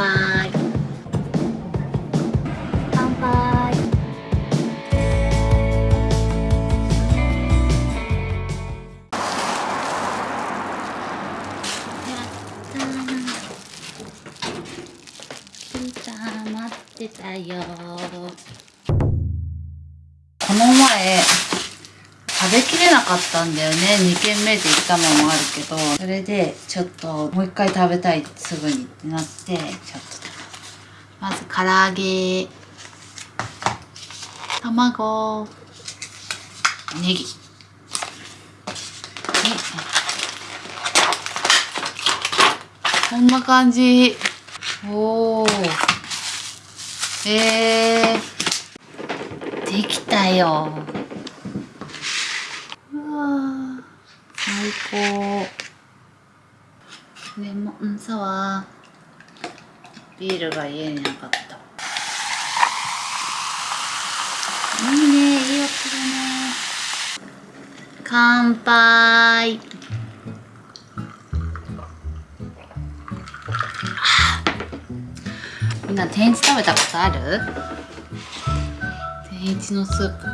杯乾杯。やったー。来た待ってたよなかったんだよね。2軒目で行ったのもあるけどそれでちょっともう一回食べたいすぐにってなってちょっとまず唐揚げ。卵。ネギ。こんな感じ。おおえー、できたようわ最高レモンサワービールが家になかった。いいねいい音だね。乾杯。みんな天一食べたことある？天一のスープ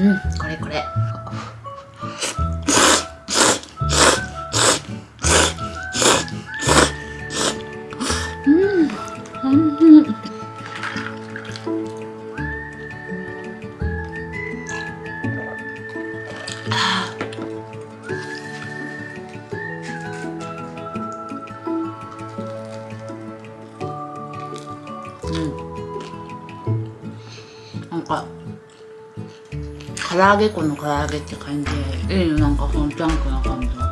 うんこれこれ。うん。うん。うん。なん。か唐揚げ粉の唐揚げって感じでいいのなんかそのジャンクな感じが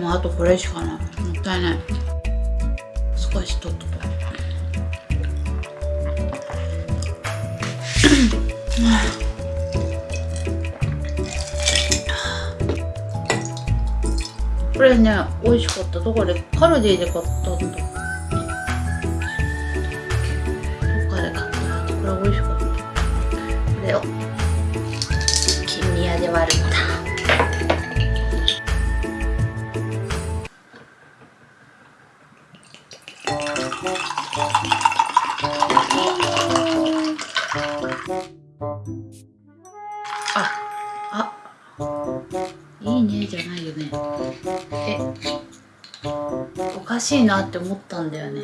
もうあとこれしかない。もったいない。少し取っとこう。これね美味しかった。どこでカルディで買ったんだ。しいなって思ったんだよね。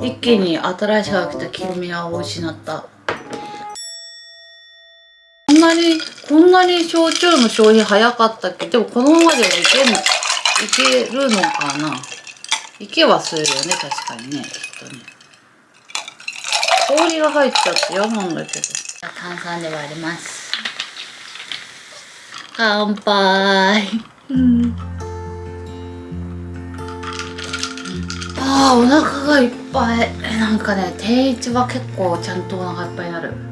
一気に新しく来た金宮を失った。こんなに、こんなに焼酎の消費早かったっけ？でもこのままではいけ、いけるのかな？いけはするよね、確かにね、きっとね。氷が入っちゃって嫌なんだけど。炭酸で割ります。乾杯。うん。ああ、お腹がいっぱい。えなんかね、定位置は結構ちゃんとお腹いっぱいになる。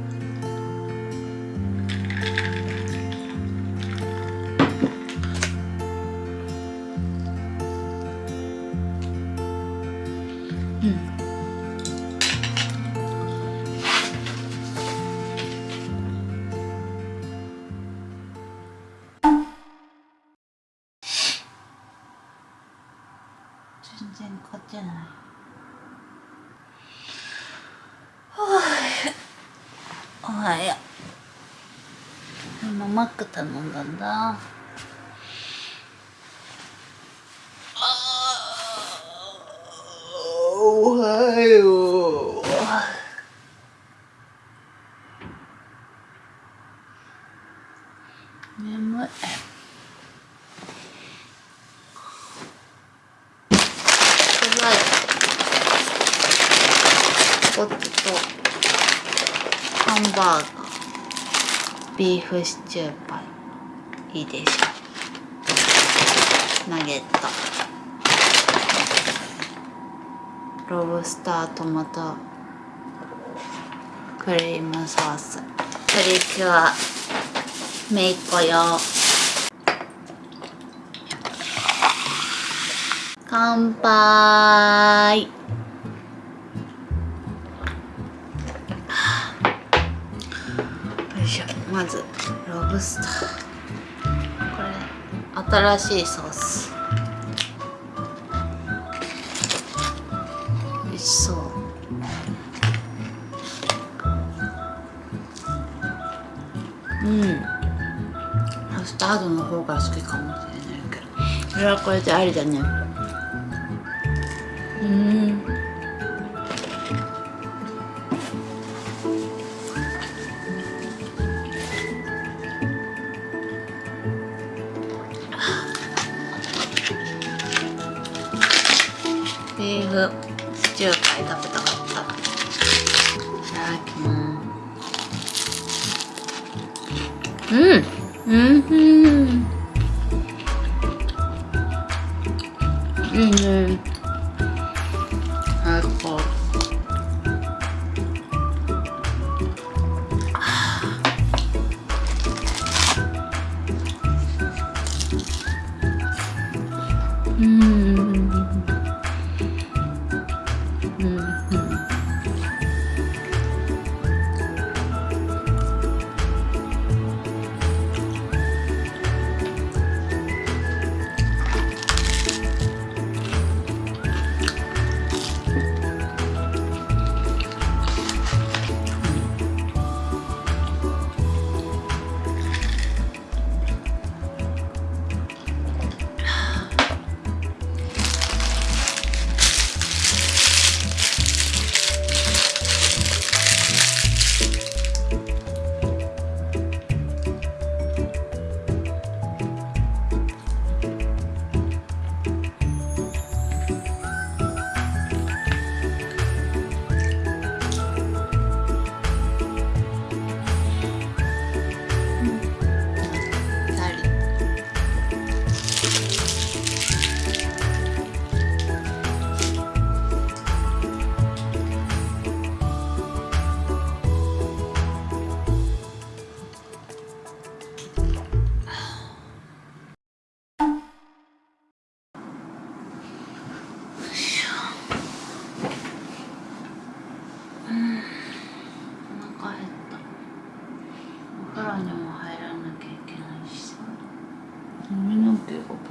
全然買ってない。はあ、おはよう。今マック頼んだんだ。あざいポテトハンバーガービーフシチューパイいいでしょナゲット。ロブスタートマトクリームソース。プリキュアめいっ子用乾杯。よいしょ。まずロブスター。これ新しいソース。美味しそう。うん。カスタードの方が好きかもしれないけど。これはこれでありだね。うん。ビーフシチューパイ食べたかった。いただきますうん。うん。うん。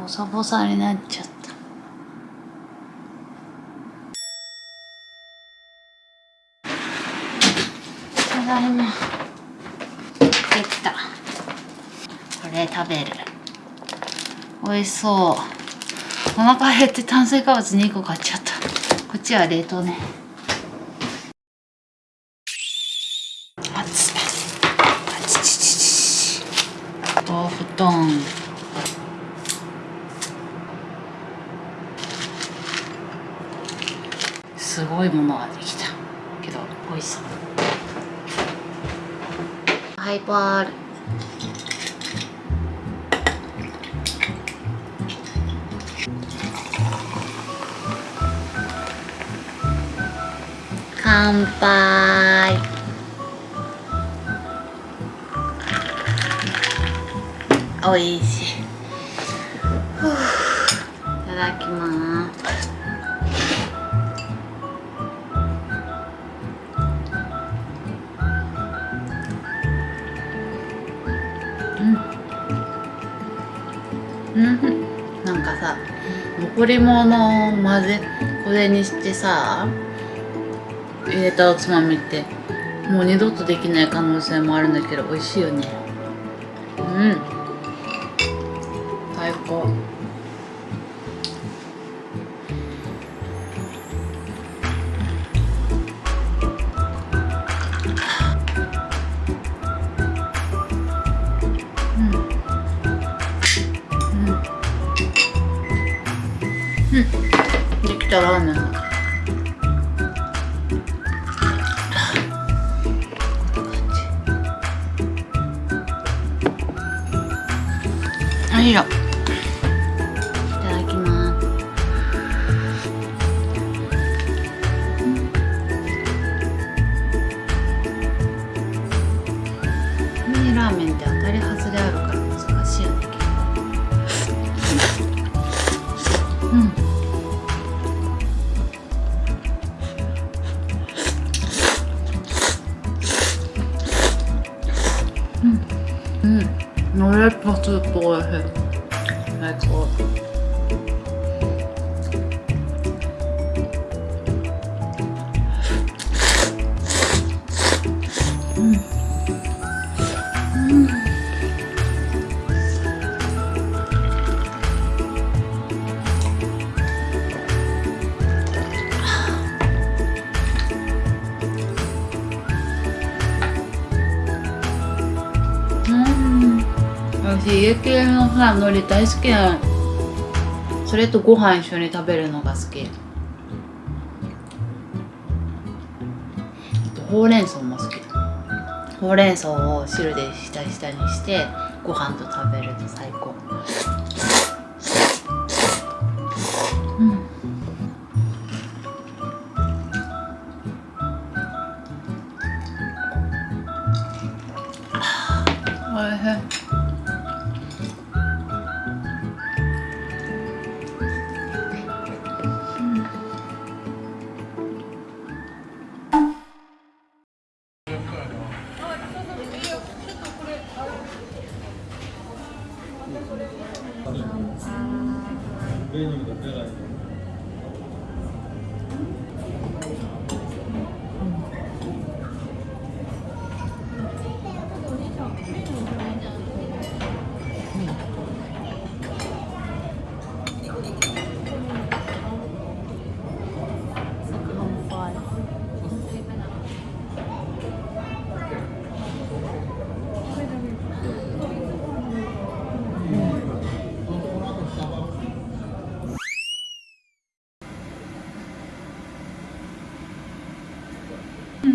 ボサボサになっちゃった。ただいま。できた。これ食べる。美味しそう。お腹減って炭水化物2個買っちゃった。こっちは冷凍ね熱いあちちちちお布団すごいものができた。けど美味しそう。ハイボール。乾杯。おいしい。残り物を混ぜこれにしてさ入れたおつまみってもう二度とできない可能性もあるんだけど美味しいよね。うぽスープ私家系のさ海苔大好きな。のそれとご飯一緒に食べるのが好き。ほうれん草も好き。ほうれん草を汁で下下にしてご飯と食べると最高。うん。おいしい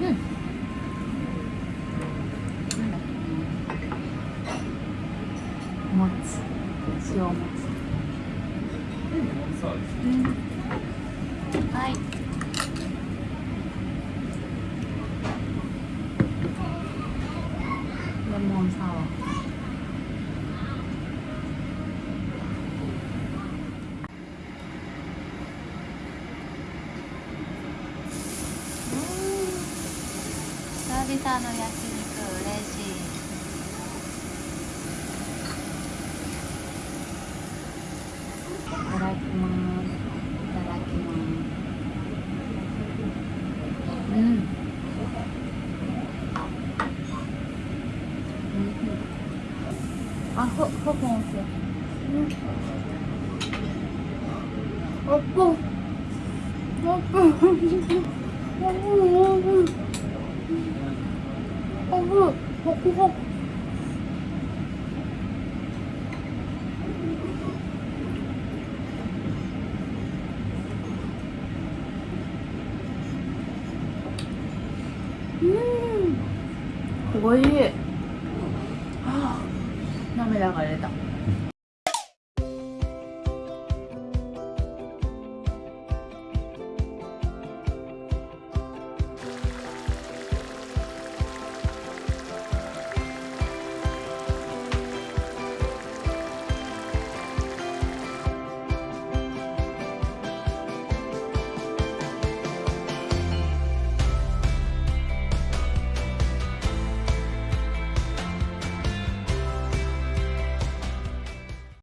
うんもつ塩もつうんはいレモンサワー久々の焼肉嬉しいいただきます。いただきます。うん。うんあ、ほ、ほぼんすよ。うん。あっぽ。あっぽ。あっぽ。あっぽ。あっぽ。ほくほく。うん。